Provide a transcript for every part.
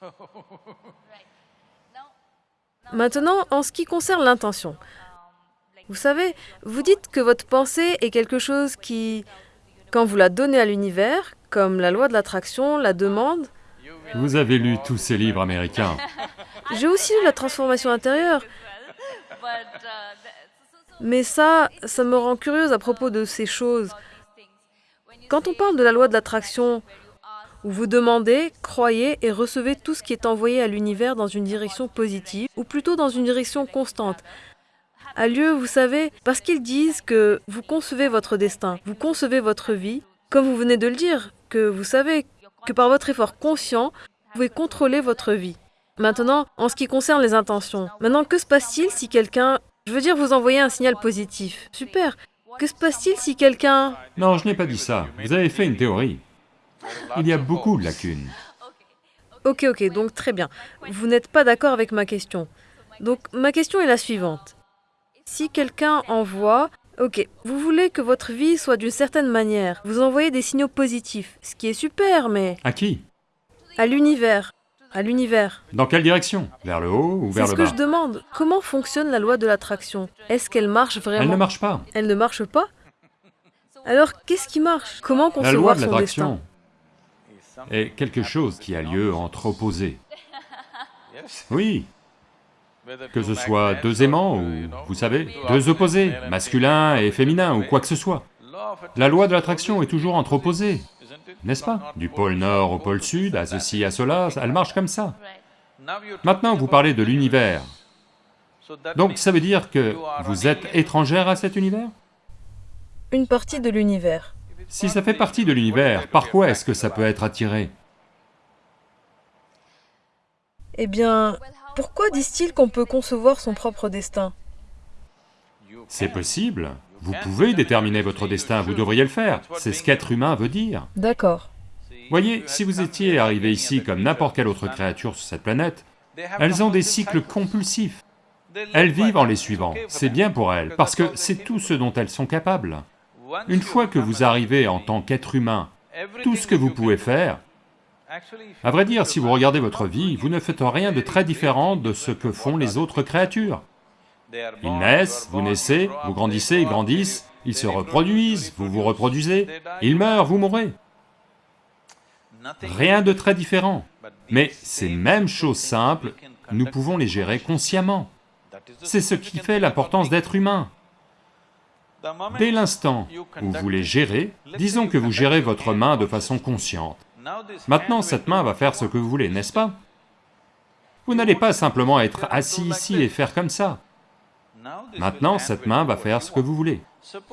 Maintenant, en ce qui concerne l'intention, vous savez, vous dites que votre pensée est quelque chose qui, quand vous la donnez à l'univers, comme la loi de l'attraction, la demande, Vous avez lu tous ces livres américains. j'ai aussi lu la transformation intérieure, mais ça, ça me rend curieuse à propos de ces choses. Quand on parle de la loi de l'attraction, vous demandez, croyez et recevez tout ce qui est envoyé à l'univers dans une direction positive, ou plutôt dans une direction constante, a lieu, vous savez, parce qu'ils disent que vous concevez votre destin, vous concevez votre vie, comme vous venez de le dire, que vous savez que par votre effort conscient, vous pouvez contrôler votre vie. Maintenant, en ce qui concerne les intentions, maintenant que se passe-t-il si quelqu'un, je veux dire vous envoyez un signal positif, super. Que se passe-t-il si quelqu'un... Non, je n'ai pas dit ça. Vous avez fait une théorie. Il y a beaucoup de lacunes. Ok, ok, donc très bien. Vous n'êtes pas d'accord avec ma question. Donc ma question est la suivante. Si quelqu'un envoie... Ok, vous voulez que votre vie soit d'une certaine manière, vous envoyez des signaux positifs, ce qui est super, mais À qui? à l'univers, à l'univers. Dans quelle direction? Vers le haut ou C'est vers ce le que bas? je demande. Comment fonctionne la loi de l'attraction? Est-ce qu'elle marche vraiment? Elle ne marche pas. Elle ne marche pas? Alors, qu'est-ce qui marche? Comment La loi concevoir de son l'attraction destin? Est quelque chose qui a lieu entre opposés. Oui, que ce soit deux aimants ou, vous savez, deux opposés, masculin et féminin ou quoi que ce soit. La loi de l'attraction est toujours entre opposés, n'est-ce pas? Du pôle nord au pôle sud, à ceci, à cela, elle marche comme ça. Maintenant, vous parlez de l'univers. Donc ça veut dire que vous êtes étrangère à cet univers? Une partie de l'univers. Si ça fait partie de l'univers, par quoi est-ce que ça peut être attiré Eh bien, pourquoi disent-ils qu'on peut concevoir son propre destin C'est possible, vous pouvez déterminer votre destin, vous devriez le faire, c'est ce qu'être humain veut dire. D'accord. Voyez, si vous étiez arrivé ici comme n'importe quelle autre créature sur cette planète, elles ont des cycles compulsifs. Elles vivent en les suivant, c'est bien pour elles, parce que c'est tout ce dont elles sont capables. Une fois que vous arrivez en tant qu'être humain, tout ce que vous pouvez faire, à vrai dire, si vous regardez votre vie, vous ne faites rien de très différent de ce que font les autres créatures. Ils naissent, vous naissez, vous grandissez, ils grandissent, ils se reproduisent, vous vous reproduisez, ils meurent, vous mourrez. Rien de très différent. Mais ces mêmes choses simples, nous pouvons les gérer consciemment. C'est ce qui fait l'importance d'être humain. Dès l'instant où vous les gérez, disons que vous gérez votre main de façon consciente. Maintenant, cette main va faire ce que vous voulez, n'est-ce pas? Vous n'allez pas simplement être assis ici et faire comme ça. Maintenant, cette main va faire ce que vous voulez.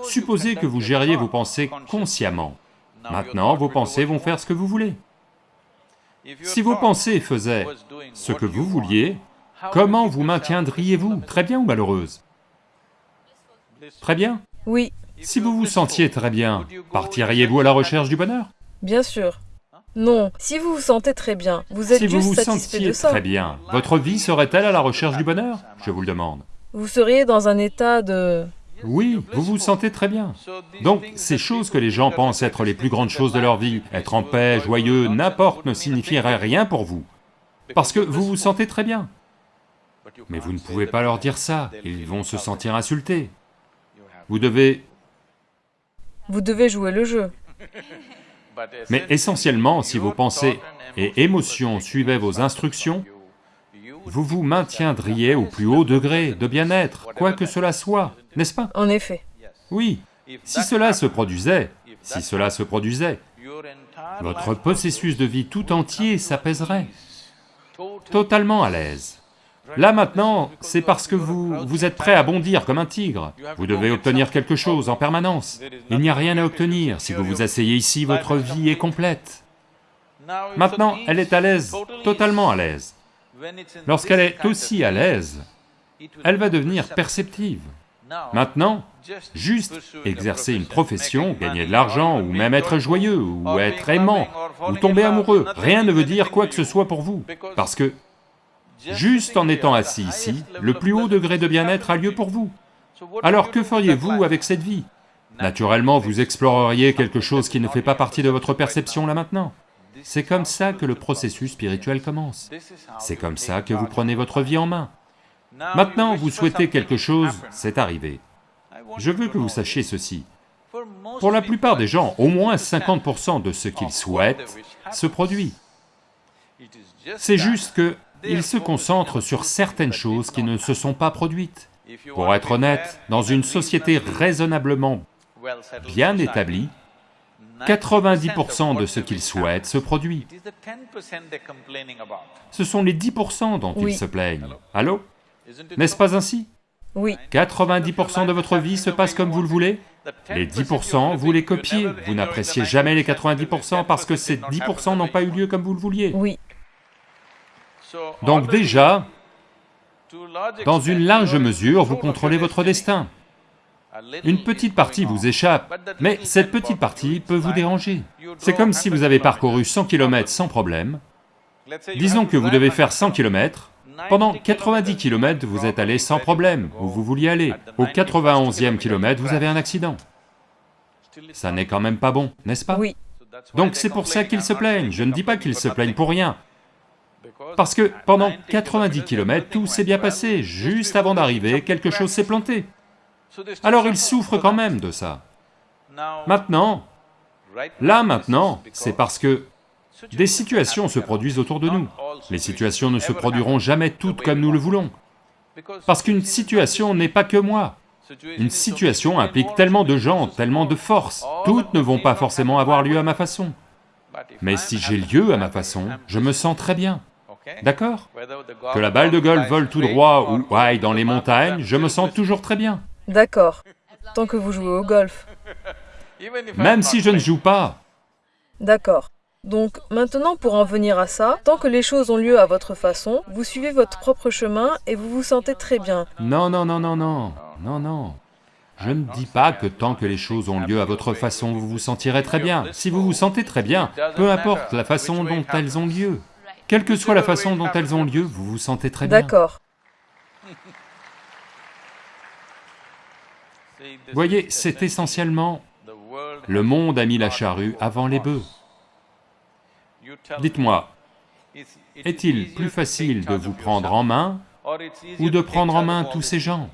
Supposez que vous gériez vos pensées consciemment. Maintenant, vos pensées vont faire ce que vous voulez. Si vos pensées faisaient ce que vous vouliez, comment vous maintiendriez-vous? Très bien ou malheureuse? Très bien Oui, Si vous vous sentiez très bien, partiriez-vous à la recherche du bonheur? Bien sûr. Non, si vous vous sentez très bien, vous êtes Si vous juste vous satisfait sentiez de ça. très bien, votre vie serait-elle à la recherche du bonheur? Je vous le demande. Vous seriez dans un état de... Oui, vous vous sentez très bien. Donc, ces choses que les gens pensent être les plus grandes choses de leur vie, être en paix, joyeux, n'importe, ne signifieraient rien pour vous. Parce que vous vous sentez très bien. Mais vous ne pouvez pas leur dire ça, ils vont se sentir insultés. Vous devez... Vous devez jouer le jeu. Mais essentiellement, si vos pensées et émotions suivaient vos instructions, vous vous maintiendriez au plus haut degré de bien-être, quoi que cela soit, n'est-ce pas? En effet. Oui, si cela se produisait, si cela se produisait, votre processus de vie tout entier s'apaiserait, totalement à l'aise. Là maintenant, c'est parce que vous, vous êtes prêt à bondir comme un tigre. Vous devez obtenir quelque chose en permanence. Il n'y a rien à obtenir, si vous vous asseyez ici, votre vie est complète. Maintenant, elle est à l'aise, totalement à l'aise. Lorsqu'elle est aussi à l'aise, elle va devenir perceptive. Maintenant, juste exercer une profession, gagner de l'argent, ou même être joyeux, ou être aimant, ou tomber amoureux, rien ne veut dire quoi que ce soit pour vous, parce que juste en étant assis ici, le plus haut degré de bien-être a lieu pour vous. Alors que feriez-vous avec cette vie? Naturellement, vous exploreriez quelque chose qui ne fait pas partie de votre perception là maintenant. C'est comme ça que le processus spirituel commence. C'est comme ça que vous prenez votre vie en main. Maintenant, vous souhaitez quelque chose, c'est arrivé. Je veux que vous sachiez ceci. Pour la plupart des gens, au moins 50% de ce qu'ils souhaitent se produit. C'est juste que ils se concentrent sur certaines choses qui ne se sont pas produites. Pour être honnête, dans une société raisonnablement bien établie, 90% de ce qu'ils souhaitent se produit. Ce sont les 10% dont ils se plaignent. Allô? N'est-ce pas ainsi? Oui. 90% de votre vie se passe comme vous le voulez? Les 10%, vous les copiez, vous n'appréciez jamais les 90% parce que ces 10% n'ont pas eu lieu comme vous le vouliez. Oui. Donc déjà, dans une large mesure, vous contrôlez votre destin. Une petite partie vous échappe, mais cette petite partie peut vous déranger. C'est comme si vous avez parcouru 100 km sans problème, disons que vous devez faire 100 km, pendant 90 km vous êtes allé sans problème, où vous vouliez aller. Au 91e kilomètre, vous avez un accident. Ça n'est quand même pas bon, n'est-ce pas? Oui. Donc c'est pour ça qu'ils se plaignent, je ne dis pas qu'ils se plaignent pour rien, parce que pendant 90 km, tout s'est bien passé, juste avant d'arriver, quelque chose s'est planté. Alors ils souffrent quand même de ça. Maintenant, là maintenant, c'est parce que des situations se produisent autour de nous. Les situations ne se produiront jamais toutes comme nous le voulons. Parce qu'une situation n'est pas que moi. Une situation implique tellement de gens, tellement de forces, toutes ne vont pas forcément avoir lieu à ma façon. Mais si j'ai lieu à ma façon, je me sens très bien. D'accord Que la balle de golf vole tout droit ou aille dans les montagnes, je me sens toujours très bien. D'accord. Tant que vous jouez au golf. Même si je ne joue pas. D'accord. Donc maintenant pour en venir à ça, tant que les choses ont lieu à votre façon, vous suivez votre propre chemin et vous vous sentez très bien. Non, non, non, non, non, non, non. Je ne dis pas que tant que les choses ont lieu à votre façon, vous vous sentirez très bien. Si vous vous sentez très bien, peu importe la façon dont elles ont lieu. Quelle que soit la façon dont elles ont lieu, vous vous sentez très bien. D'accord. Voyez, c'est essentiellement... Le monde a mis la charrue avant les bœufs. Dites-moi, est-il plus facile de vous prendre en main ou de prendre en main tous ces gens?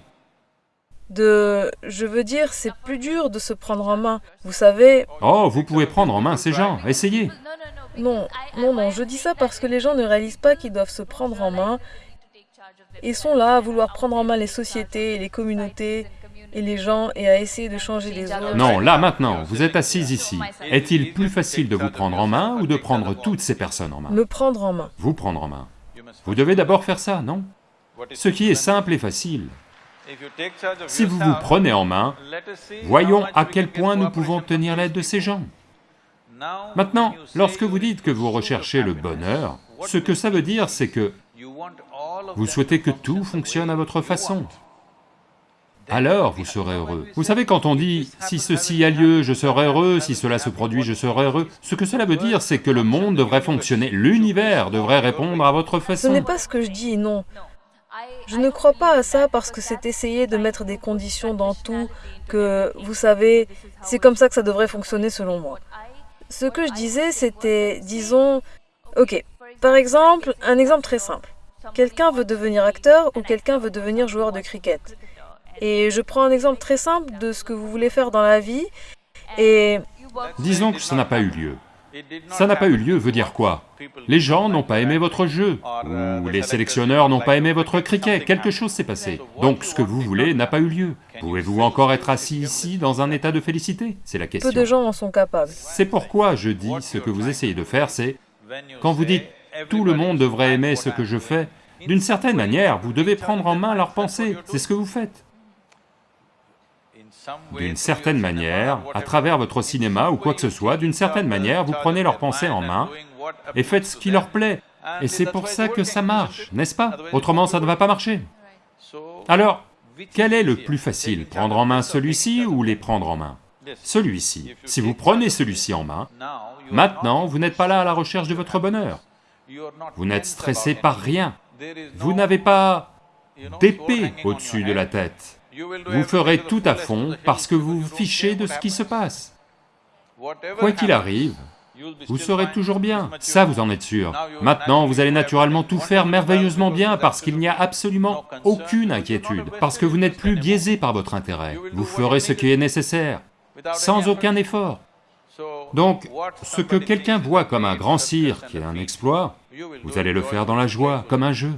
De... Je veux dire, c'est plus dur de se prendre en main. Vous savez... Oh, vous pouvez prendre en main ces gens, essayez Non, non, non, je dis ça parce que les gens ne réalisent pas qu'ils doivent se prendre en main. Ils sont là à vouloir prendre en main les sociétés et les communautés et les gens et à essayer de changer les autres. Non, là maintenant, vous êtes assis ici. Est-il plus facile de vous prendre en main ou de prendre toutes ces personnes en main? Me prendre en main. Vous prendre en main. Vous devez d'abord faire ça, non? Ce qui est simple et facile. Si vous vous prenez en main, voyons à quel point nous pouvons tenir l'aide de ces gens. Maintenant, lorsque vous dites que vous recherchez le bonheur, ce que ça veut dire, c'est que vous souhaitez que tout fonctionne à votre façon alors vous serez heureux. Vous savez, quand on dit « si ceci a lieu, je serai heureux, si cela se produit, je serai heureux », ce que cela veut dire, c'est que le monde devrait fonctionner, l'univers devrait répondre à votre façon. Ce n'est pas ce que je dis, non. Je ne crois pas à ça parce que c'est essayer de mettre des conditions dans tout, que, vous savez, c'est comme ça que ça devrait fonctionner selon moi. Ce que je disais, c'était, disons, ok, par exemple, un exemple très simple. Quelqu'un veut devenir acteur ou quelqu'un veut devenir joueur de cricket. Et je prends un exemple très simple de ce que vous voulez faire dans la vie, et... Disons que ça n'a pas eu lieu. Ça n'a pas eu lieu veut dire quoi? Les gens n'ont pas aimé votre jeu, ou les sélectionneurs n'ont pas aimé votre cricket, quelque chose s'est passé. Donc ce que vous voulez n'a pas eu lieu. Pouvez-vous encore être assis ici dans un état de félicité? C'est la question. Peu de gens en sont capables. C'est pourquoi je dis ce que vous essayez de faire, c'est... Quand vous dites « tout le monde devrait aimer ce que je fais », d'une certaine manière, vous devez prendre en main leurs pensées, c'est ce que vous faites d'une certaine manière, à travers votre cinéma ou quoi que ce soit, d'une certaine manière, vous prenez leurs pensées en main et faites ce qui leur plaît. Et c'est pour ça que ça marche, n'est-ce pas? Autrement, ça ne va pas marcher. Alors, quel est le plus facile Prendre en main celui-ci ou les prendre en main? Celui-ci. Si vous prenez celui-ci en main, maintenant, vous n'êtes pas là à la recherche de votre bonheur. Vous n'êtes stressé par rien. Vous n'avez pas d'épée au-dessus de la tête. Vous ferez tout à fond parce que vous vous fichez de ce qui se passe. Quoi qu'il arrive, vous serez toujours bien, ça vous en êtes sûr. Maintenant, vous allez naturellement tout faire merveilleusement bien parce qu'il n'y a absolument aucune inquiétude, parce que vous n'êtes plus biaisé par votre intérêt. Vous ferez ce qui est nécessaire, sans aucun effort. Donc, ce que quelqu'un voit comme un grand cirque et un exploit, vous allez le faire dans la joie, comme un jeu.